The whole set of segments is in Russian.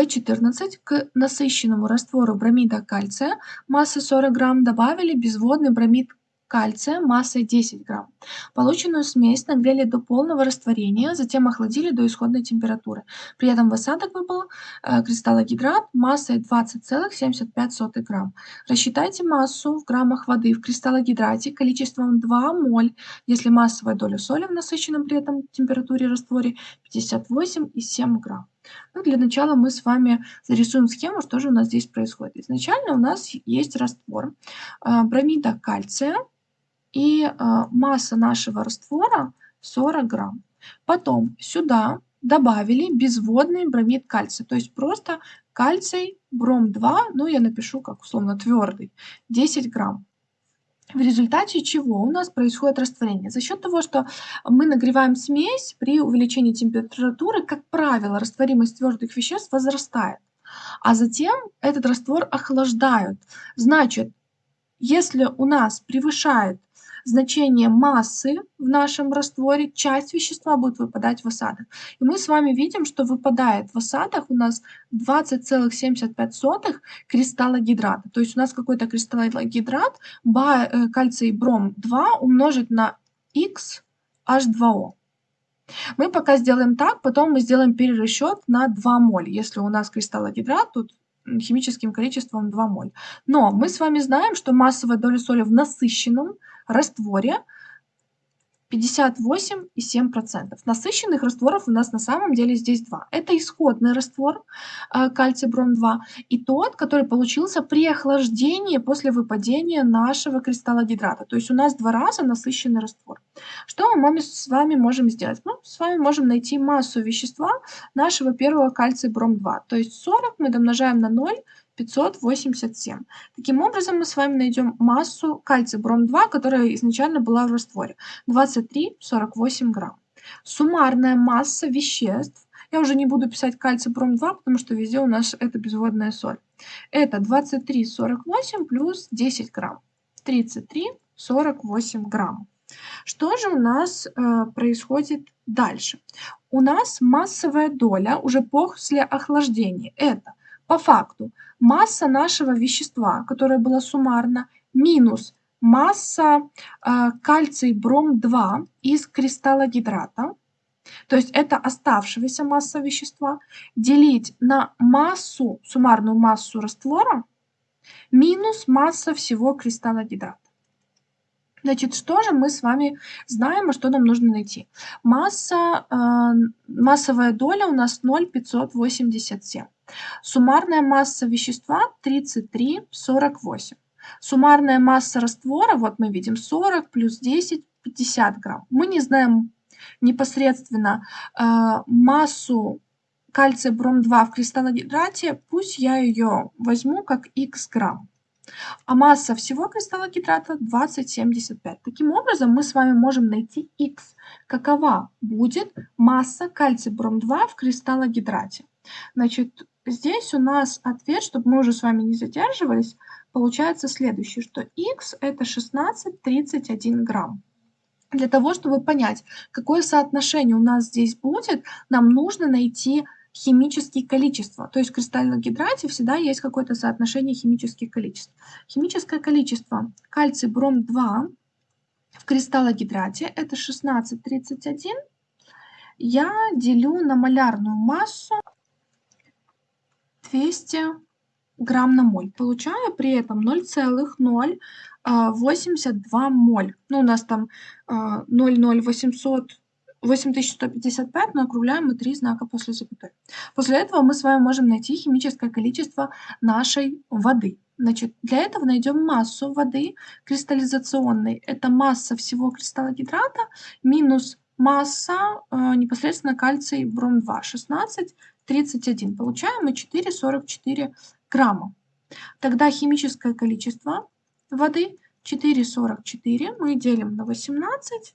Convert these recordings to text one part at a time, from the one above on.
В14 к насыщенному раствору бромида кальция массой 40 грамм добавили безводный бромид кальция массой 10 грамм. Полученную смесь нагрели до полного растворения, затем охладили до исходной температуры. При этом в осадок выпал э, кристаллогидрат массой 20,75 грамм. Рассчитайте массу в граммах воды в кристаллогидрате количеством 2 моль, если массовая доля соли в насыщенном при этом температуре растворе 58,7 грамм. Ну, для начала мы с вами зарисуем схему, что же у нас здесь происходит. Изначально у нас есть раствор э, бромида кальция, и э, масса нашего раствора 40 грамм. Потом сюда добавили безводный бромид кальция, то есть просто кальций бром 2, ну я напишу как условно твердый, 10 грамм. В результате чего у нас происходит растворение? За счет того, что мы нагреваем смесь, при увеличении температуры, как правило, растворимость твердых веществ возрастает. А затем этот раствор охлаждают. Значит, если у нас превышает значение массы в нашем растворе, часть вещества будет выпадать в осадок. И мы с вами видим, что выпадает в осадок у нас 20,75 кристалла гидрата. То есть у нас какой-то кристаллогидрат э, кальций бром 2 умножить на x H2O. Мы пока сделаем так, потом мы сделаем перерасчет на 2 моль. Если у нас кристаллогидрат, тут химическим количеством 2 моль. Но мы с вами знаем, что массовая доля соли в насыщенном растворе 58,7%. Насыщенных растворов у нас на самом деле здесь два. Это исходный раствор э, кальций бром 2 и тот, который получился при охлаждении после выпадения нашего кристалла гидрата. То есть у нас два раза насыщенный раствор. Что мы с вами можем сделать? Ну, с вами можем найти массу вещества нашего первого кальция бром 2. То есть 40 мы домножаем на 0, 587. Таким образом, мы с вами найдем массу кальция бром-2, которая изначально была в растворе. 23,48 грамм. Суммарная масса веществ, я уже не буду писать кальций бром-2, потому что везде у нас это безводная соль. Это 23,48 плюс 10 грамм. 33,48 грамм. Что же у нас э, происходит дальше? У нас массовая доля уже после охлаждения. Это по факту масса нашего вещества, которое было суммарно, минус масса э, кальций бром-2 из кристалла гидрата, то есть это оставшаяся масса вещества, делить на массу, суммарную массу раствора, минус масса всего кристалла гидрата. Значит, что же мы с вами знаем, и что нам нужно найти? Масса, э, массовая доля у нас 0,587. Суммарная масса вещества 33,48. Суммарная масса раствора, вот мы видим 40 плюс 10, 50 грамм. Мы не знаем непосредственно э, массу кальция бром-2 в кристаллогидрате, пусть я ее возьму как х грамм. А масса всего кристаллогидрата 20,75. Таким образом, мы с вами можем найти х. Какова будет масса кальция бром-2 в кристаллогидрате? Значит, Здесь у нас ответ, чтобы мы уже с вами не задерживались, получается следующий, что x это 16,31 грамм. Для того, чтобы понять, какое соотношение у нас здесь будет, нам нужно найти химические количества. То есть в кристальном гидрате всегда есть какое-то соотношение химических количеств. Химическое количество кальций бром 2 в кристаллогидрате это 16,31. Я делю на малярную массу 200 грамм на моль. Получаю при этом 0,082 а, моль. Ну, у нас там 0,0800 а, 8155, но округляем мы три знака после запятой. После этого мы с вами можем найти химическое количество нашей воды. Значит, для этого найдем массу воды кристаллизационной. Это масса всего кристалла гидрата минус масса э, непосредственно кальций бром-2, 16 31. Получаем мы 4,44 грамма. Тогда химическое количество воды 4,44 мы делим на 18.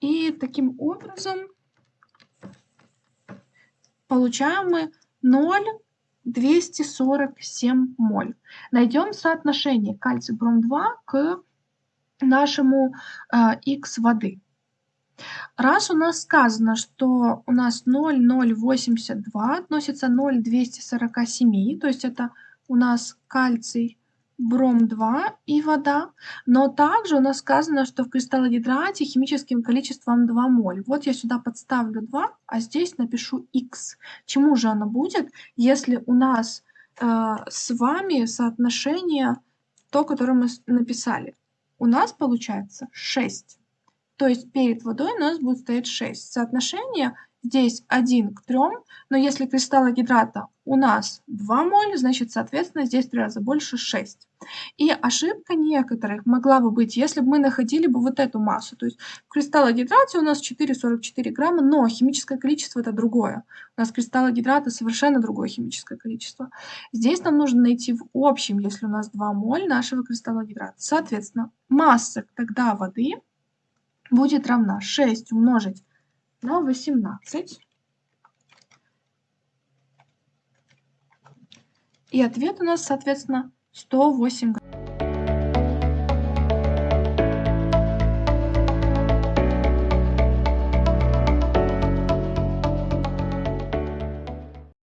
И таким образом получаем мы 0,247 моль. Найдем соотношение кальций бром-2 к нашему э, Х воды. Раз у нас сказано, что у нас 0,082 относится 0,247, то есть это у нас кальций, бром-2 и вода, но также у нас сказано, что в кристаллогидрате химическим количеством 2 моль. Вот я сюда подставлю 2, а здесь напишу x. Чему же оно будет, если у нас э, с вами соотношение то, которое мы написали? У нас получается 6. То есть перед водой у нас будет стоять 6. Соотношение здесь 1 к 3, но если кристалла гидрата у нас 2 моль, значит, соответственно, здесь в 3 раза больше 6. И ошибка некоторых могла бы быть, если бы мы находили бы вот эту массу. То есть в кристаллогидрате у нас 4,44 грамма, но химическое количество это другое. У нас кристаллогидрата совершенно другое химическое количество. Здесь нам нужно найти в общем, если у нас 2 моль нашего кристаллогидрата. Соответственно, масса тогда воды будет равна 6 умножить на 18. И ответ у нас, соответственно, 108 грамм.